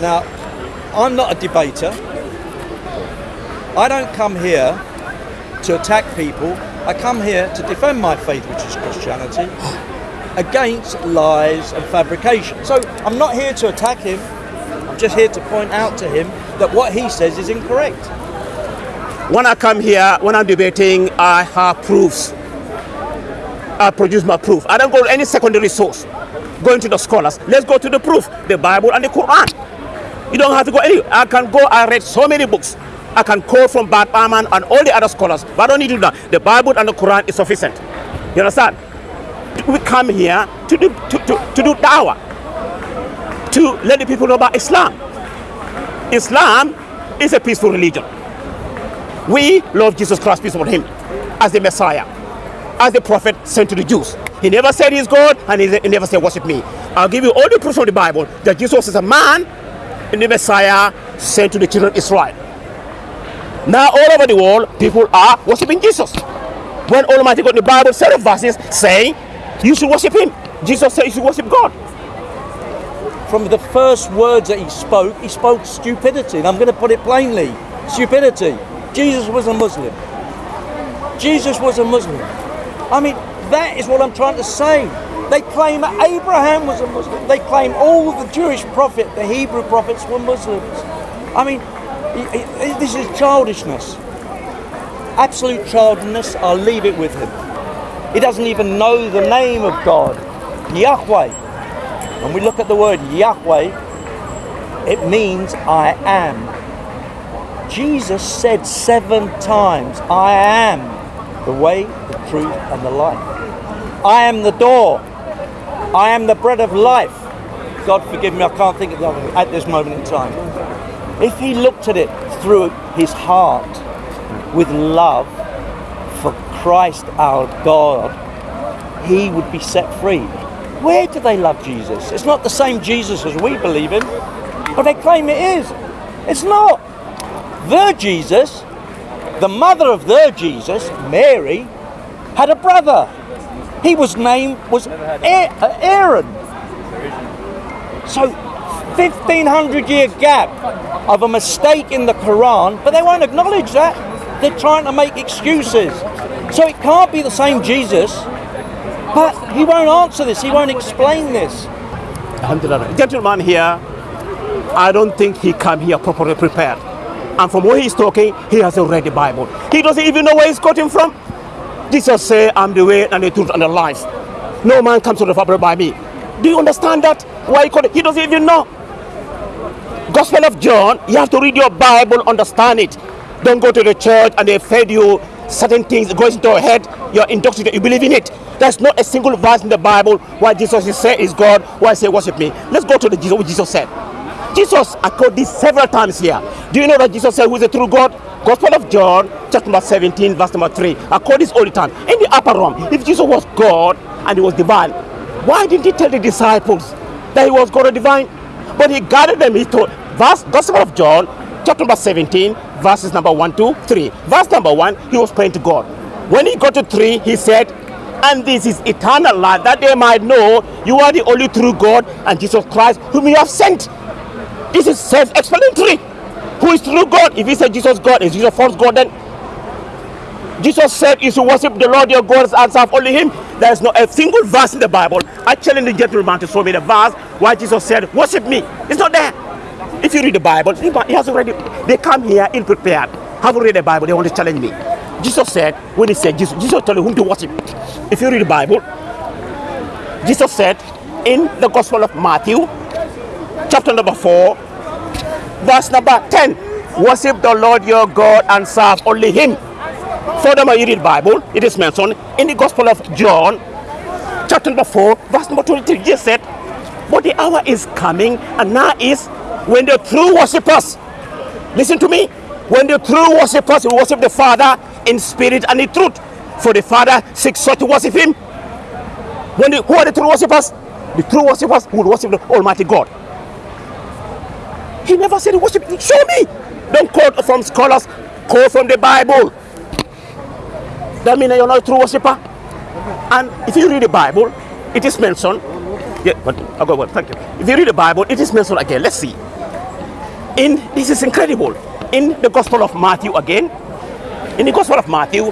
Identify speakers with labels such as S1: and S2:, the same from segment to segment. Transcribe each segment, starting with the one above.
S1: Now, I'm not a debater. I don't come here to attack people. I come here to defend my faith, which is Christianity, against lies and fabrication. So I'm not here to attack him. I'm just here to point out to him that what he says is incorrect.
S2: When I come here, when I'm debating, I have proofs. I produce my proof. I don't go to any secondary source. Going to the scholars. Let's go to the proof. The Bible and the Quran. You don't have to go anywhere. I can go, I read so many books. I can quote from Bart and all the other scholars. But I don't need to do that. The Bible and the Quran is sufficient. You understand? We come here to do, to, to, to do dawah. To let the people know about Islam. Islam is a peaceful religion. We love Jesus Christ, peace upon him, as the Messiah, as the prophet sent to the Jews. He never said he's God, and he never said worship me. I'll give you all the proofs from the Bible that Jesus is a man the Messiah sent to the children of Israel. Now all over the world, people are worshiping Jesus. When Almighty God in the Bible of verses saying you should worship him. Jesus said you should worship God.
S1: From the first words that he spoke, he spoke stupidity. And I'm going to put it plainly stupidity. Jesus was a Muslim. Jesus was a Muslim. I mean, that is what I'm trying to say. They claim Abraham was a Muslim. They claim all the Jewish prophet, the Hebrew prophets were Muslims. I mean, this is childishness. Absolute childishness. I'll leave it with him. He doesn't even know the name of God, Yahweh. When we look at the word Yahweh, it means I am. Jesus said seven times, I am the way, the truth, and the life. I am the door. I am the bread of life. God forgive me, I can't think of the other at this moment in time. If he looked at it through his heart with love for Christ our God, he would be set free. Where do they love Jesus? It's not the same Jesus as we believe in, but they claim it is. It's not. The Jesus, the mother of the Jesus, Mary, had a brother. He was named was uh, Aaron. So 1500 year gap of a mistake in the Quran, but they won't acknowledge that. They're trying to make excuses. So it can't be the same Jesus, but he won't answer this, he won't explain this.
S2: Gentleman here, I don't think he come here properly prepared. And from where he's talking, he hasn't read the Bible. He doesn't even know where he's got him from. Jesus said, I'm the way and the truth and the life. No man comes to the Father by me. Do you understand that? Why he, he doesn't even know. Gospel of John, you have to read your Bible, understand it. Don't go to the church and they fed you certain things, goes into your head, you're indoctrinated, you believe in it. There's not a single verse in the Bible why Jesus say is God, why say worship me. Let's go to the Jesus, what Jesus said. Jesus, I quote this several times here. Do you know that Jesus said who is the true God? Gospel of John, chapter number 17, verse number 3. I quote this all the time. In the upper room, if Jesus was God and he was divine, why didn't he tell the disciples that he was God and divine? But he guided them, he told, verse, Gospel of John, chapter number 17, verses number 1 to 3. Verse number 1, he was praying to God. When he got to 3, he said, and this is eternal life, that they might know you are the only true God and Jesus Christ whom you have sent. This is self-explanatory. Who is true God? If he said Jesus God, is Jesus false God then? Jesus said you should worship the Lord your God and serve only him. There is not a single verse in the Bible. I challenge the gentleman to show me the verse why Jesus said, worship me. It's not there. If you read the Bible, he has already, they come here ill prepared. Haven't read the Bible, they want to challenge me. Jesus said, when he said, Jesus, Jesus told you whom to worship. If you read the Bible, Jesus said in the Gospel of Matthew, chapter number 4, verse number 10, worship the Lord your God and serve only him. Furthermore, you read Bible, it is mentioned in the Gospel of John, chapter number 4, verse number 23, Jesus said, but the hour is coming and now is when the true worshippers, listen to me, when the true worshippers will worship the Father in spirit and in truth, for the Father seeks such to worship him. When the, who are the true worshippers? The true worshippers will worship the Almighty God. He never said worship. Show me. Don't quote from scholars, quote from the Bible. That means you're not a true worshiper. And if you read the Bible, it is mentioned. Yeah, but I'll go on. Thank you. If you read the Bible, it is mentioned again. Let's see. in this is incredible. In the Gospel of Matthew again, in the Gospel of Matthew,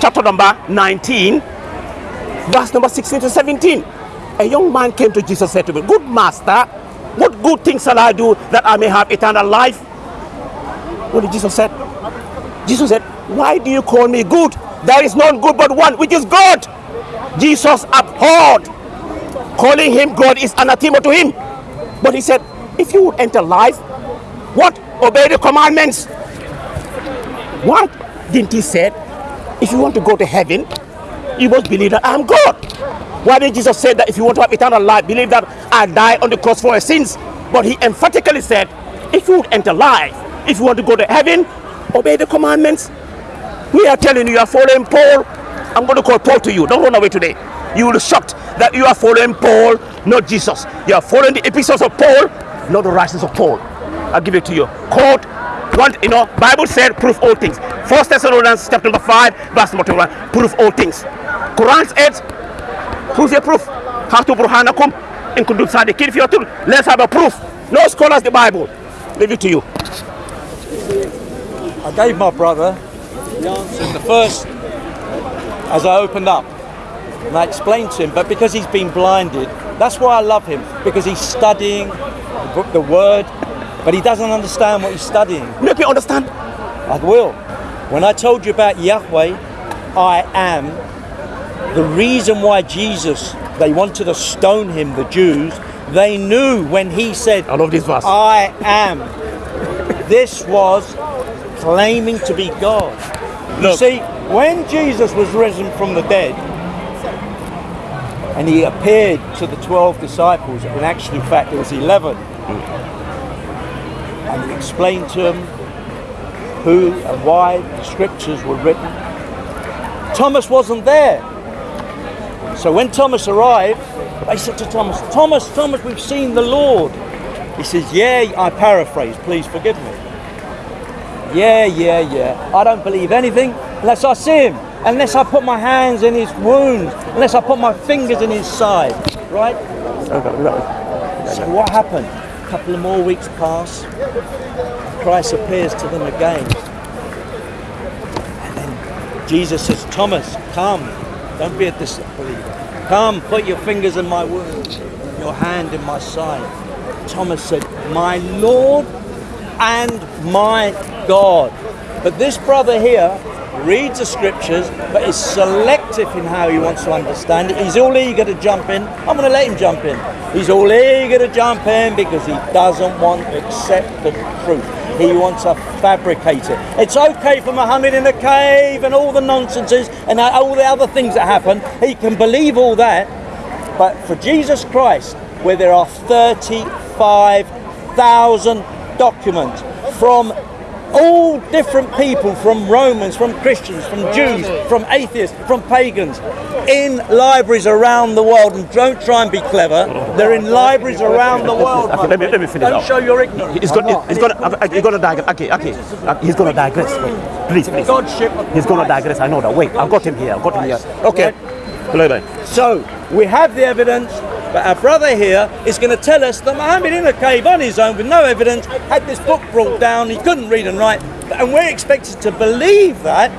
S2: chapter number 19, verse number 16 to 17. A young man came to Jesus and said to him, Good master, good things shall I do that I may have eternal life? What did Jesus said? Jesus said, Why do you call me good? There is none good but one, which is God. Jesus abhorred. Calling him God is anathema to him. But he said, If you would enter life, what? Obey the commandments. What didn't he said? If you want to go to heaven, you must believe that I am God. Why didn't Jesus say that if you want to have eternal life, believe that I die on the cross for your sins? But he emphatically said, if you would enter life, if you want to go to heaven, obey the commandments. We are telling you, you are following Paul. I'm going to call Paul to you. Don't run away today. You will be shocked that you are following Paul, not Jesus. You are following the epistles of Paul, not the writings of Paul. I'll give it to you. Quote, one, you know, Bible said, prove all things. First Thessalonians chapter number 5, verse number 21, prove all things. Quran 8, Who's the proof? Hatu burhanakum in kuntum sadiqin fiyatul. Let's have a proof. No scholars the Bible. Leave it to you.
S1: I gave my brother the answer in the first as I opened up. And I explained to him, but because he's been blinded, that's why I love him, because he's studying the, the word, but he doesn't understand what he's studying.
S2: Make me understand.
S1: I will. When I told you about Yahweh, I am, the reason why Jesus, they wanted to stone him, the Jews, they knew when he said,
S2: I love this verse.
S1: I am. this was claiming to be God. You see, when Jesus was risen from the dead, and he appeared to the 12 disciples, in fact, it was 11, and he explained to them who and why the scriptures were written. Thomas wasn't there. So when Thomas arrived, they said to Thomas, Thomas, Thomas, we've seen the Lord. He says, Yeah, I paraphrase, please forgive me. Yeah, yeah, yeah. I don't believe anything unless I see him, unless I put my hands in his wounds, unless I put my fingers in his side. Right? So what happened? A couple of more weeks pass. Christ appears to them again. And then Jesus says, Thomas, come. Don't be a disbeliever. Come, put your fingers in my wounds, your hand in my side. Thomas said, My Lord and my God. But this brother here reads the scriptures, but is selective in how he wants to understand it. He's all eager to jump in. I'm going to let him jump in. He's all eager to jump in because he doesn't want to accept the truth. He wants to fabricate it. It's okay for Muhammad in the cave and all the nonsenses and all the other things that happen. He can believe all that. But for Jesus Christ, where there are 35,000 documents from all different people, from Romans, from Christians, from Jews, from atheists, from pagans, in libraries around the world. And don't try and be clever. They're in libraries around the world.
S2: Okay, let me- let me finish
S1: Don't show your ignorance.
S2: He's going. He's He's going to digress. Okay, okay. He's going to digress. Wait, please, please.
S1: Godship
S2: He's going to digress. I know that. Wait, I've got him here. I've got him here. Okay.
S1: So we have the evidence, but our brother here is going to tell us that Muhammad in a cave on his own with no evidence had this book brought down. He couldn't read and write, and we're expected to believe that.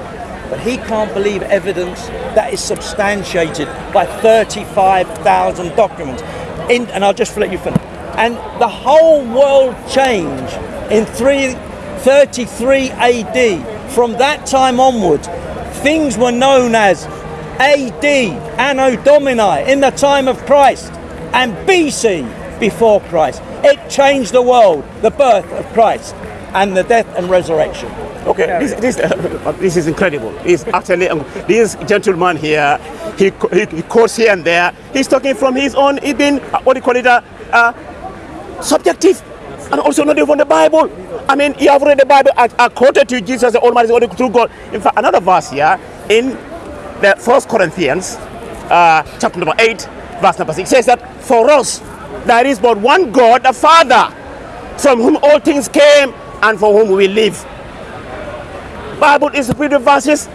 S1: But he can't believe evidence that is substantiated by 35,000 documents. In, and I'll just let you finish. And the whole world changed in 3, 33 AD. From that time onwards, things were known as AD, Anno Domini, in the time of Christ, and BC, before Christ. It changed the world, the birth of Christ, and the death and resurrection.
S2: Okay, this, this, uh, this is incredible. He's actually, um, this gentleman here, he, he, he quotes here and there. He's talking from his own, he's been, uh, what do you call it, uh, uh, subjective, and also not even the Bible. I mean, you have read the Bible, I, I quoted to Jesus, the Almighty, the only true God. In fact, another verse here, in the First Corinthians, uh, chapter number 8, verse number 6, says that for us, there is but one God, the Father, from whom all things came and for whom we live. Bible is filled with verses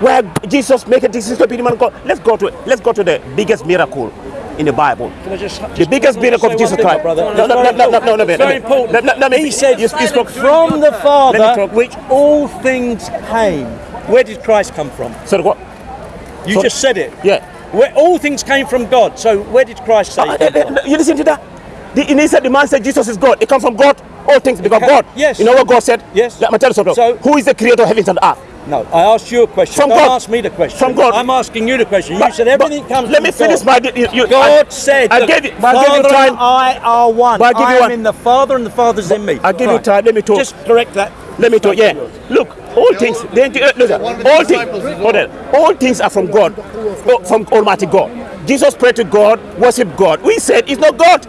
S2: where Jesus make a decision to be the man of God. Let's go to let's go to the biggest miracle in the Bible.
S1: I just,
S2: The biggest miracle of Jesus Christ.
S1: brother.
S2: No, no, no, no, no, no, no, no,
S1: very important.
S2: Let- let- let me-
S1: he said,
S2: you- you spoke-
S1: from the Father, which all things came. Where did Christ come from?
S2: So what?
S1: You
S2: So-
S1: just said it.
S2: Yeah.
S1: Where all things came from God. So where did Christ say?
S2: Uh, uh, uh, you listen to that? The, and he said the man said Jesus is God. It comes from God. All things because
S1: can-
S2: God.
S1: yes.
S2: You know what God said?
S1: Yes.
S2: Let me tell you something.
S1: So-
S2: Who is the creator of heavens and earth?
S1: No, I asked you a question.
S2: From
S1: Don't
S2: God.
S1: ask me the question.
S2: From God.
S1: I'm asking you the question. You
S2: But-
S1: said everything
S2: but
S1: comes
S2: Let
S1: from
S2: me finish
S1: God.
S2: my. You, you,
S1: God
S2: I,
S1: said,
S2: I gave you. I gave you
S1: Father
S2: time.
S1: and I are one.
S2: But I give you
S1: am
S2: one-
S1: in the Father and the Father's in me.
S2: I give you time. Let me talk.
S1: Just correct that.
S2: Let me talk. Yeah. Look, all things. All things. Hold on. All things are from God, oh, from Almighty God. Jesus prayed to God, worship God. We said it's not God.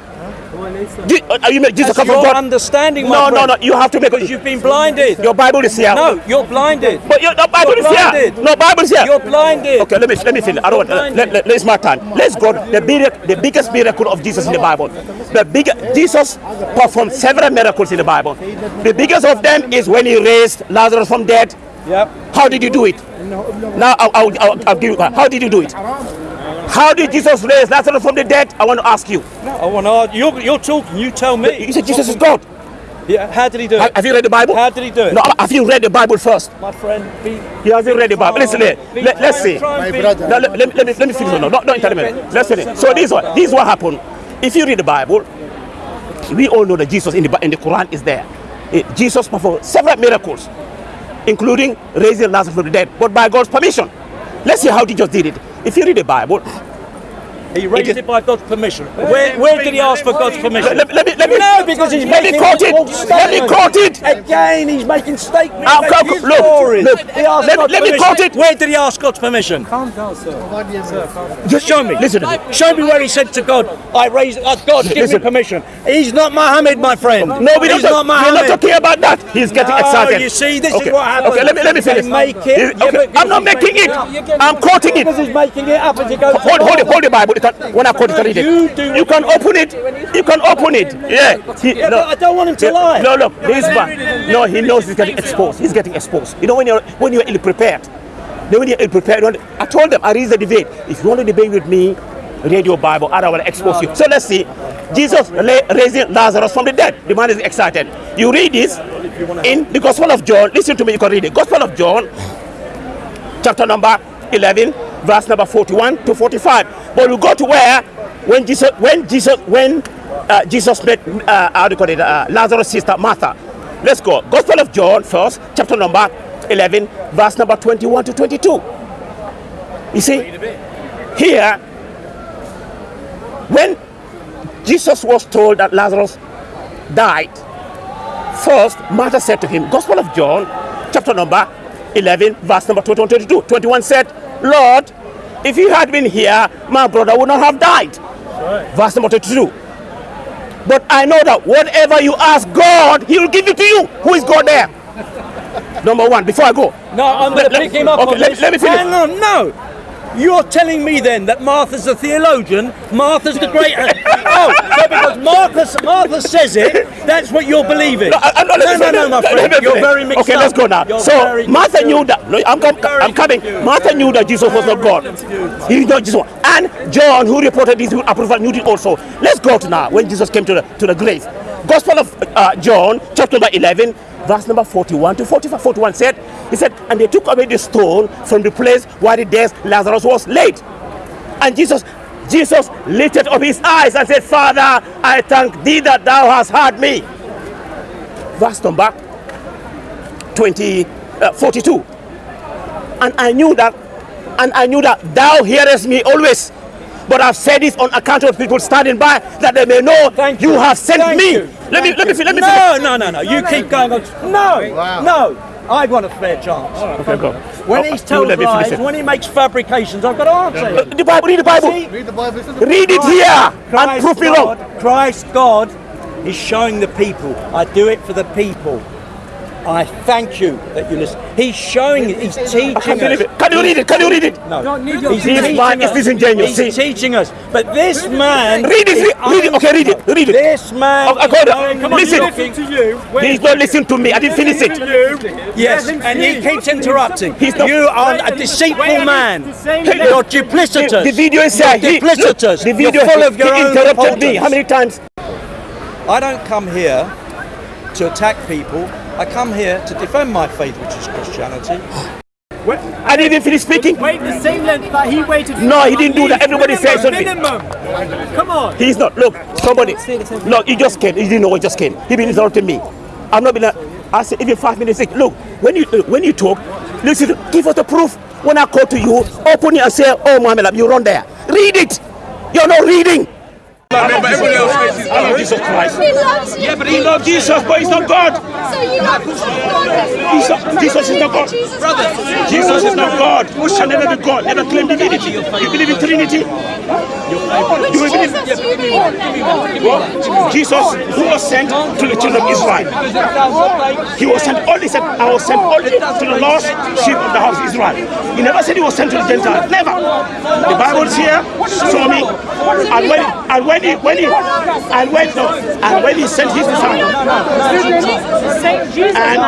S2: Uh, you make Jesus
S1: That's
S2: come from God.
S1: understanding,
S2: No,
S1: my
S2: no,
S1: friend.
S2: no. You have to make
S1: Because you've been blinded.
S2: Your Bible is here.
S1: no, you're blinded.
S2: But your no Bible
S1: You're
S2: is here.
S1: blinded.
S2: No Bible is here.
S1: You're blinded.
S2: Okay, let me let me finish. I don't want.
S1: You're
S2: Let, let, let, it's my time. Let's go. The big, the biggest miracle of Jesus in the Bible. The big Jesus performed several miracles in the Bible. The biggest of them is when he raised Lazarus from dead.
S1: Yep.
S2: How did you do it? Now I'll, I'll, I'll, I'll give you. How did you do it? How did Jesus raise Lazarus from the dead? I want to ask you.
S1: No, I want to. argue- You're, you're talking. You tell me.
S2: You said Jesus is God.
S1: Yeah. How did he do it?
S2: Have you read the Bible?
S1: How did he do it?
S2: No, have you read the Bible first?
S1: My friend, be.
S2: You haven't read the Bible. Listen, here. let, let's see.
S1: try and be-
S2: No, let, let, me- let me let me finish. No, no, don't, don't tell me. Let's finish. So this is what this is what happened. If you read the Bible, we all know that Jesus in the Bi- in the Quran is there. Eh, Jesus performed several miracles, including raising Lazarus from the dead, but by God's permission. Let's see how Jesus did it. If you read the Bible,
S1: He raised
S2: It
S1: it by God's permission. Where, where did he ask for God's permission?
S2: let, let me let me
S1: No, because he's
S2: let me
S1: making
S2: quote it. Let me quote it.
S1: Again, he's making statements.
S2: I'll
S1: making
S2: look, look.
S1: He asked
S2: Let- let me quote it.
S1: Where did he ask God's permission?
S3: Calm down, sir. Sir, calm down.
S2: Just
S1: Show me.
S2: Listen to me.
S1: Show me where he said to God, I raised, uh, God, give
S2: Listen.
S1: me permission. He's not Muhammad, my friend.
S2: No, we
S1: He's
S2: don't.
S1: not
S2: We're not talking about that. He's getting
S1: No,
S2: excited.
S1: you see, this is
S2: okay.
S1: what happens.
S2: Okay, let me let me
S1: They
S2: finish.
S1: make it.
S2: Is-
S1: Yeah,
S2: okay, I'm not making it. I'm quoting it.
S1: Because he's making it up as he goes
S2: Hold, hold it, hold the Bible. You can- when I it, you can it. You can open it. You can open it. Yeah. He-
S1: Yeah,
S2: no.
S1: I don't want him to lie.
S2: No, look, this man. No, he knows he's getting exposed. He's getting exposed. You know when you're when you're ill prepared. Then when you're ill prepared, I told them I raised the debate. If you want to debate with me, read your Bible. I will expose you. So let's see. Jesus raising Lazarus from the dead. The man is excited. You read this in the Gospel of John. Listen to me. You can read it. Gospel of John, chapter number 11, verse number 41 to 45. But we go to where when Jesus when Jesus when uh, Jesus met uh, how do you call it uh, Lazarus' sister Martha. Let's go. Gospel of John first, chapter number 11, verse number 21 to 22. You see, here when Jesus was told that Lazarus died, first Martha said to him, Gospel of John, chapter number 11, verse number 21 22. 21 said, Lord, if you had been here, my brother would not have died. Verse number 22. But I know that whatever you ask God, He will give it to you. Who is God there? Number one, before I go.
S1: No, I'm going to pick him up
S2: okay, let- let me finish.
S1: Hang no, no. You're telling me then that Martha's a theologian, Martha's the great. oh, so because Martha, Martha says it, that's what you're believing.
S2: No, I- I'm not-
S1: no,
S2: let
S1: no, no, my friend. You're very mixed
S2: Okay, let's go now. So Martha knew that. No, I'm, I'm coming. Martha knew that Jesus was not God. He knew Jesus. was- And John, who reported this approval, knew it also. Let's go to now when Jesus came to the to the grave. Gospel of uh, John, chapter number 11, verse number 41 to 45. 41 said, He said, and they took away the stone from the place where the dead Lazarus was laid. And Jesus, Jesus lifted up his eyes and said, Father, I thank thee that thou hast heard me. Verse number 20, uh, 42. And I knew that, and I knew that thou hearest me always. But I've said this on account of people standing by, that they may know
S1: Thank
S2: you
S1: you.
S2: have sent
S1: Thank
S2: me.
S1: you.
S2: Let me,
S1: Thank
S2: let me,
S1: you.
S2: fi- let me.
S1: No,
S2: finish.
S1: no, no, no. You keep going on. No, no. I want a fair chance.
S2: Okay, go.
S1: When
S2: Oh,
S1: he tells lies,
S2: finish
S1: when he makes fabrications, I've got to answer him.
S2: The Bible, read the Bible.
S1: See?
S3: Read the Bible. Listen
S2: Read it here and
S1: Christ
S2: prove it wrong.
S1: Christ God is showing the people. I do it for the people. I thank you that you listen. He's showing it. He's teaching
S2: I can't believe
S1: us.
S2: it. Can you read it? Can you read it?
S1: No,
S3: Don't need your
S1: he's
S3: This
S1: teaching
S2: man is
S1: us.
S2: disingenuous.
S1: He's
S2: See?
S1: teaching us. But this man,
S2: Read it,
S1: is
S2: read, read it. Okay, read it, read it.
S1: This man,
S2: Oh, I got it.
S1: is
S2: Come on,
S1: knowing-
S2: listen.
S3: to you.
S2: He's not listening to me. I didn't finish it.
S1: Yes, and he keeps interrupting.
S2: He's not-
S1: you are a deceitful man. You're duplicitous.
S2: The video is there.
S1: You're
S2: He, look,
S1: duplicitous.
S2: the video,
S1: You're full of your
S2: he
S1: own
S2: interrupted me. How many times?
S1: I don't come here to attack people. I come here to defend my faith, which is Christianity.
S2: I didn't finish speaking.
S3: Wait the same length that he waited.
S2: No, he didn't do that. Everybody says something.
S3: Minimum. Come on.
S2: He's not. Look, somebody. No, he just came. He didn't know. He just came. He been interrupting me. I'm not been. I said even five minutes. Look, look, when you when you talk, listen. Give us the proof. When I call to you, open it and say, "Oh, Muhammad, you run there. Read it. You're not reading." I love Jesus Christ.
S4: He loves you.
S2: Yeah, but he loves Jesus, but he's not God.
S4: So you love God.
S2: Jesus, Jesus is not God.
S4: Jesus
S2: Brother, Jesus is not God. Who shall never be God? Never claim divinity. You believe in Trinity?
S4: Which
S2: You believe-
S4: Jesus you believe in?
S2: Well, Jesus, who was sent to the children of Israel. He was sent only sent, I was sent only to the lost sheep of the house of Israel. He never said he was sent to the Gentiles. Never. The Bible is here, show me. And when and when he when he and when no, and when he sent his disciples. And.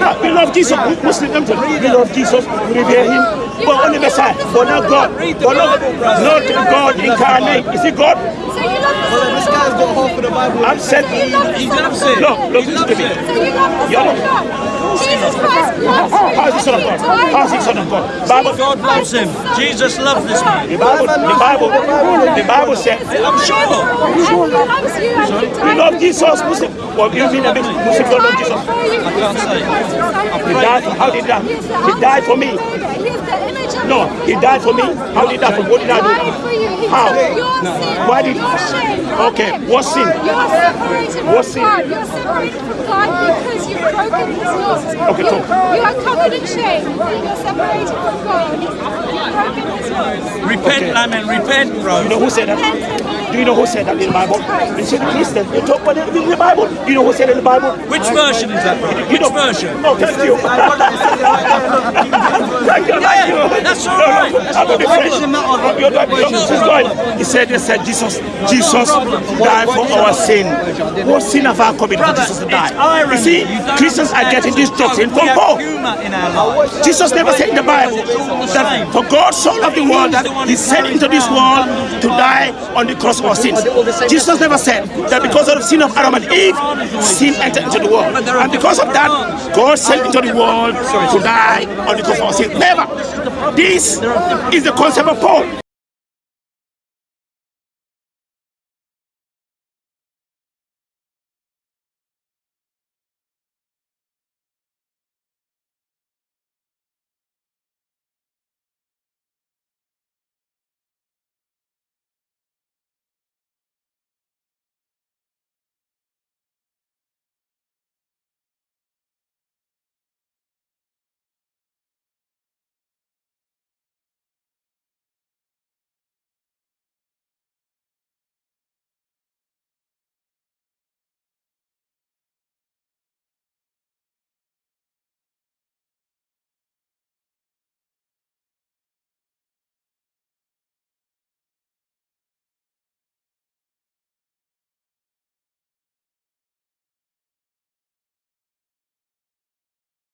S2: Ah, we love Jesus. We Muslim them. We love Jesus. We revere him. But only Messiah. But not God. But not, not God incarnate. Is he God?
S4: Love
S3: This guy's got half of the Bible.
S2: I'm sent.
S4: He loves you.
S2: Look, look, listen to me.
S4: So you love the Son of God. Jesus Christ loves you.
S2: How is he son of God? How is he son of God? Bible,
S1: God loves him. Jesus loved this man.
S2: the Bible, the Bible, the Bible said,
S1: I'm sure.
S4: And he loves you and he died
S2: love. Jesus. Muslim. Well, you mean a Muslim don't love Jesus?
S4: I
S1: can't say.
S2: He died. How did die? He died for me. No, he died for me. How did he die for me? What did I do? How? Why
S4: Why
S2: did-
S4: did?
S2: Okay, what sin?
S4: You're separated
S2: What
S4: from
S2: sin?
S4: God. You're separated from God because you've broken His laws.
S2: Okay,
S4: you,
S2: talk.
S4: you are covered in shame. You're separated from God. You've broken His laws.
S1: Repent, Lamin, repent, bro.
S2: You know who said that? Do you know who said that in the Bible? You see the Christian. You talk about it in the Bible. Do You know who said it in the Bible?
S1: Which version is that, bro?
S2: You
S1: Which
S2: know.
S1: version?
S2: Oh, thank you. thank you, thank you.
S1: that's all right. That's
S2: I'm
S1: not
S2: a
S1: a problem.
S2: friend. You're not- Jesus is going. He said, they said, Jesus, Jesus died for our sin. What sin have I committed for Jesus to die? You see, Christians are getting this doctrine from Paul.
S1: in our lives.
S2: Jesus never said in the Bible that for God so loved the world that he sent into this world to die on the cross of our sins. Jesus never said that because of the sin of Adam and Eve, sin entered into the world. And because of that, God sent into the world to die on the cross of our sins. Never. This is the concept of Paul.